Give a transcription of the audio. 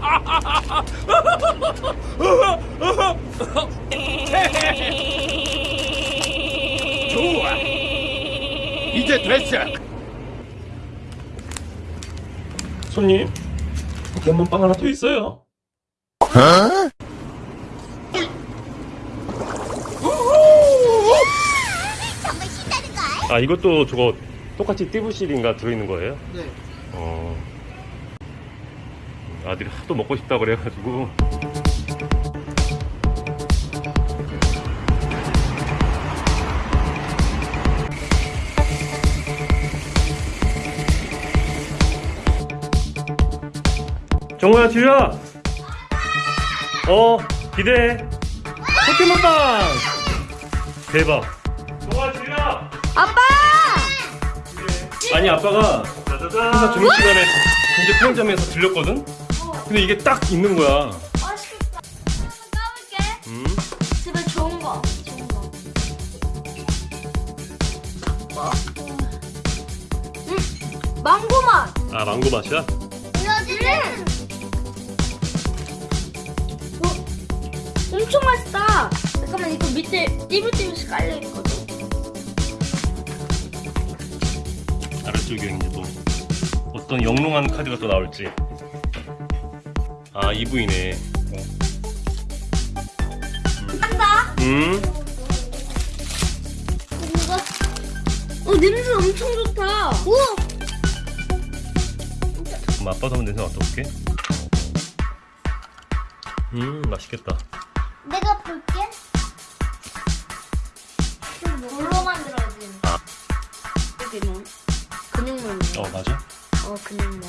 좋아. 이제 됐어. 손님, 견문빵 하나 더 있어요. 어? 아 이것도 저거 똑같이 띠부실인가 들어있는 거예요? 네. 어. 아들이 하도 먹고 싶다 그래가지고. 정우야, 지우야! 어, 기대해. 포켓몬빵! 대박. 정우야, 지우야! 아빠! 아니 아빠가 회사 점심 시간에 근처 편의점에서 들렸거든. 근데 이게 딱 있는 거야. 맛있겠다. 한번 까볼게. 음. 집에 좋은 거. 좋은 거. 음, 망고 맛. 아 망고 맛이야? 이거지는. 어, 엄청 맛있다. 잠깐만 이거 밑에 띠부띠부씩 깔려 있거든. 아래쪽에 이제 또 어떤 영롱한 카드가 또 나올지. 아 이부이네. 한다. 음. 어 냄새 엄청 좋다. 우와. 그럼 아빠도 한번 냄새 맡아볼게. 음 맛있겠다. 내가 볼게. 뭘로 만들어진? 아. 여기는 근육물. 어 맞아? 어 근육물.